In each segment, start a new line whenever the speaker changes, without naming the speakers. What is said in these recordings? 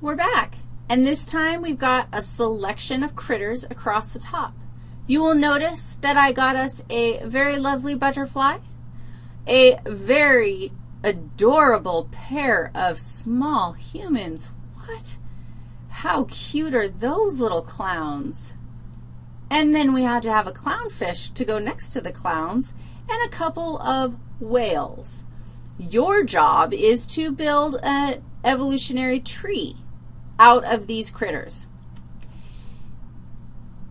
we're back. And this time we've got a selection of critters across the top. You will notice that I got us a very lovely butterfly, a very adorable pair of small humans. What? How cute are those little clowns? And then we had to have a clownfish to go next to the clowns and a couple of whales. Your job is to build an evolutionary tree out of these critters.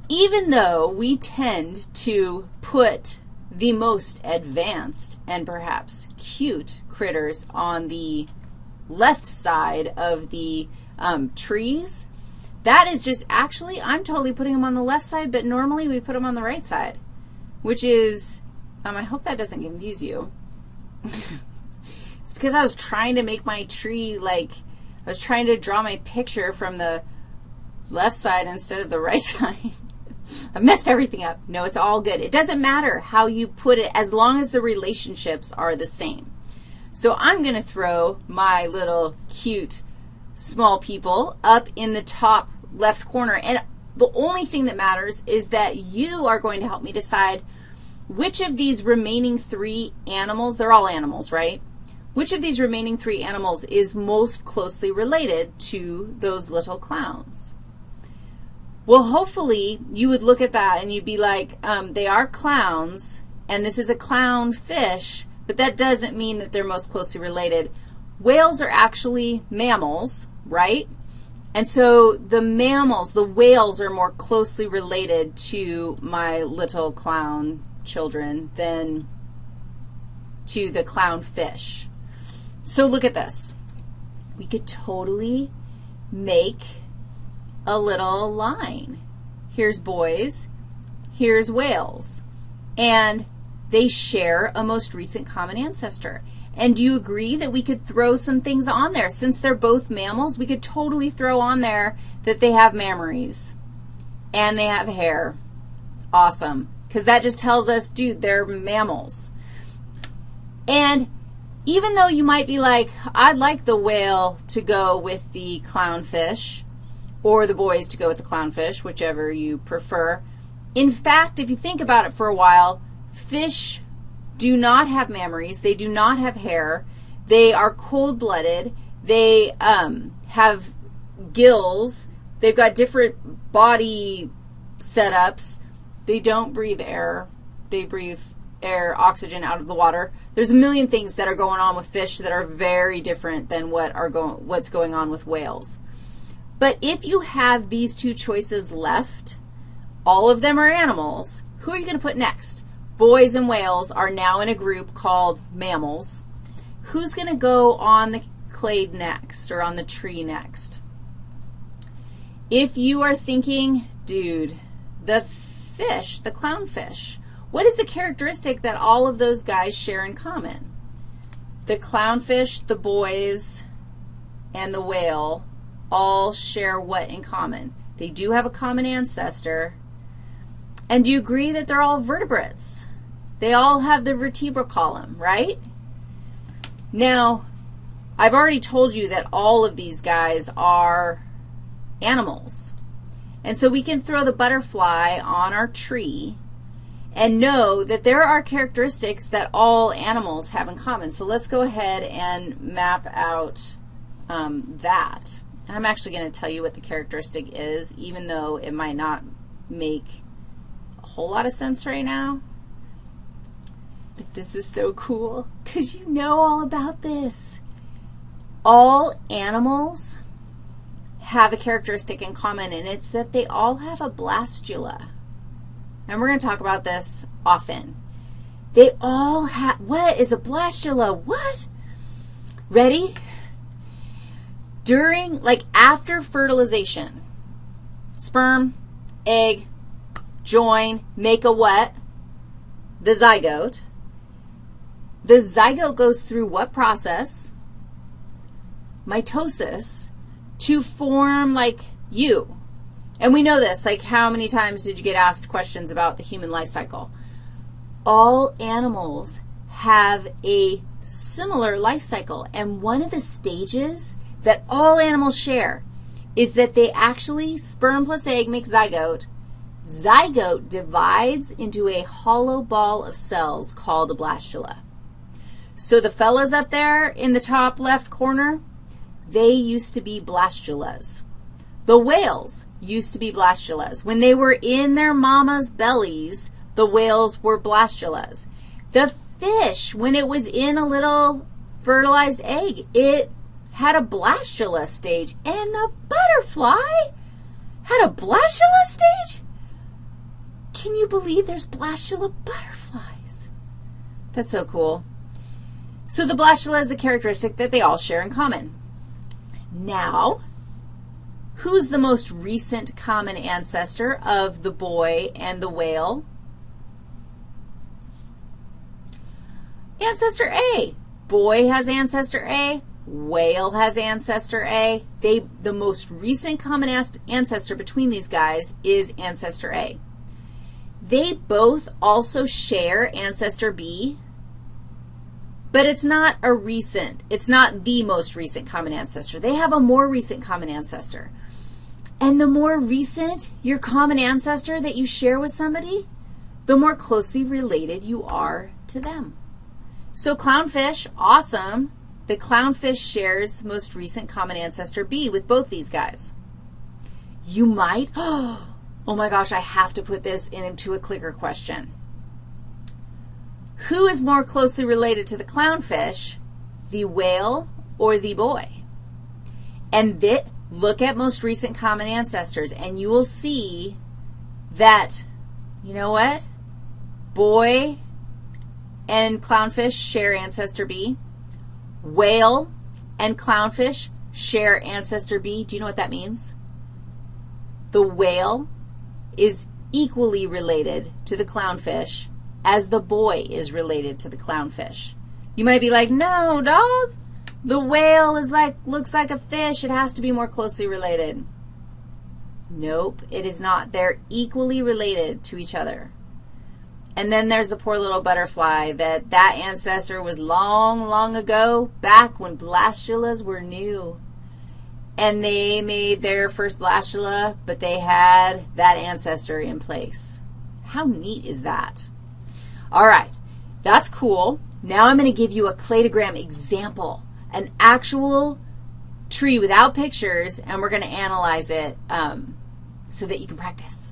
Even though we tend to put the most advanced and perhaps cute critters on the left side of the um, trees, that is just actually, I'm totally putting them on the left side, but normally we put them on the right side, which is, um, I hope that doesn't confuse you. it's because I was trying to make my tree like I was trying to draw my picture from the left side instead of the right side. I messed everything up. No, it's all good. It doesn't matter how you put it as long as the relationships are the same. So I'm going to throw my little cute small people up in the top left corner. And the only thing that matters is that you are going to help me decide which of these remaining three animals, they're all animals, right? Which of these remaining three animals is most closely related to those little clowns? Well, hopefully you would look at that and you'd be like, um, they are clowns, and this is a clown fish, but that doesn't mean that they're most closely related. Whales are actually mammals, right? And so the mammals, the whales are more closely related to my little clown children than to the clown fish. So look at this. We could totally make a little line. Here's boys, here's whales, and they share a most recent common ancestor. And do you agree that we could throw some things on there? Since they're both mammals, we could totally throw on there that they have mammaries and they have hair. Awesome. Because that just tells us, dude, they're mammals. And even though you might be like, I'd like the whale to go with the clownfish or the boys to go with the clownfish, whichever you prefer. In fact, if you think about it for a while, fish do not have mammaries. They do not have hair. They are cold-blooded. They um, have gills. They've got different body setups. They don't breathe air. They breathe air, oxygen out of the water. There's a million things that are going on with fish that are very different than what are going, what's going on with whales. But if you have these two choices left, all of them are animals, who are you going to put next? Boys and whales are now in a group called mammals. Who's going to go on the clade next or on the tree next? If you are thinking, dude, the fish, the clownfish, what is the characteristic that all of those guys share in common? The clownfish, the boys, and the whale all share what in common? They do have a common ancestor. And do you agree that they're all vertebrates? They all have the vertebral column, right? Now, I've already told you that all of these guys are animals. And so we can throw the butterfly on our tree and know that there are characteristics that all animals have in common. So let's go ahead and map out um, that. I'm actually going to tell you what the characteristic is, even though it might not make a whole lot of sense right now. But this is so cool because you know all about this. All animals have a characteristic in common, and it's that they all have a blastula and we're going to talk about this often. They all have, what is a blastula? What? Ready? During, like after fertilization, sperm, egg, join, make a what? The zygote. The zygote goes through what process? Mitosis to form like you. And we know this, like how many times did you get asked questions about the human life cycle? All animals have a similar life cycle, and one of the stages that all animals share is that they actually, sperm plus egg make zygote. Zygote divides into a hollow ball of cells called a blastula. So the fellas up there in the top left corner, they used to be blastulas. The whales used to be blastulas. When they were in their mama's bellies, the whales were blastulas. The fish, when it was in a little fertilized egg, it had a blastula stage. And the butterfly had a blastula stage? Can you believe there's blastula butterflies? That's so cool. So the blastula is the characteristic that they all share in common. Now, who's the most recent common ancestor of the boy and the whale? Ancestor A. Boy has ancestor A. Whale has ancestor A. They, the most recent common ancestor between these guys is ancestor A. They both also share ancestor B, but it's not a recent, it's not the most recent common ancestor. They have a more recent common ancestor. And the more recent your common ancestor that you share with somebody, the more closely related you are to them. So clownfish, awesome. The clownfish shares most recent common ancestor B with both these guys. You might, oh, my gosh, I have to put this into a clicker question. Who is more closely related to the clownfish, the whale or the boy? And that, look at most recent common ancestors, and you will see that, you know what? Boy and clownfish share ancestor B. Whale and clownfish share ancestor B. Do you know what that means? The whale is equally related to the clownfish as the boy is related to the clownfish. You might be like, no, dog, the whale is like, looks like a fish. It has to be more closely related. Nope, it is not. They're equally related to each other. And then there's the poor little butterfly that that ancestor was long, long ago, back when blastulas were new and they made their first blastula, but they had that ancestor in place. How neat is that? All right, that's cool. Now I'm going to give you a cladogram example, an actual tree without pictures, and we're going to analyze it um, so that you can practice.